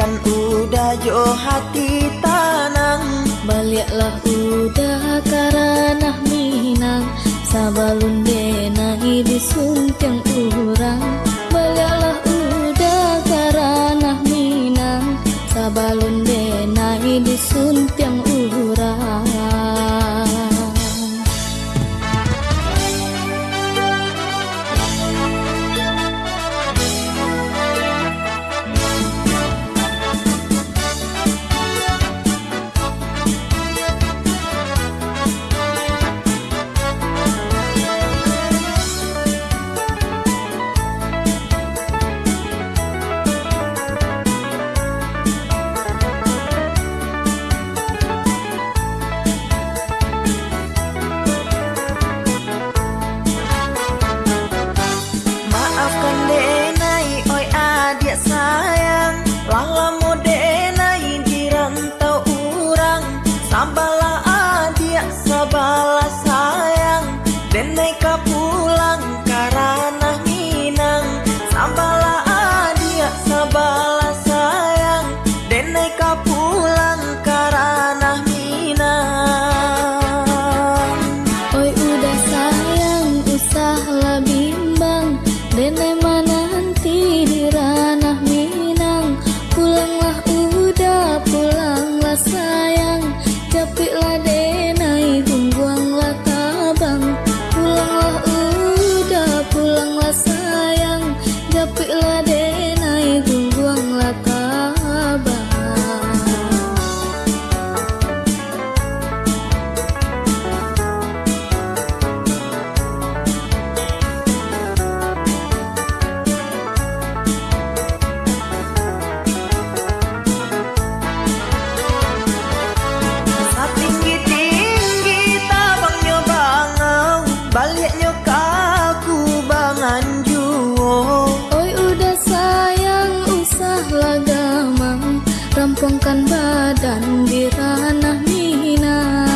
Nantikan udah jo hati tanang. Baliklah udah karena minang. Sabalun denai disuntiang urang. Baliklah udah karena minang. Sabalun denai disuntiang gamang Rampungkan badan di ranah Minang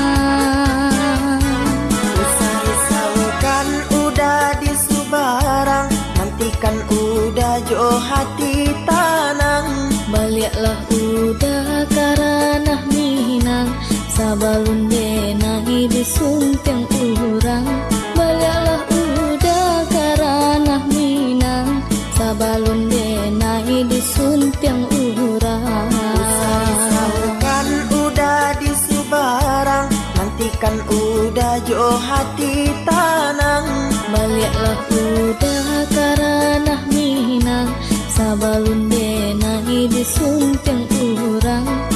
Usah risaukan udah di Subarang Nantikan udah jo hati tanang Baliklah udah karena Minang Sabalun denai disuntiang urang. Baliklah udah karena Minang Sabalun denai udah karanah Minang sabalun denai disunteng urang.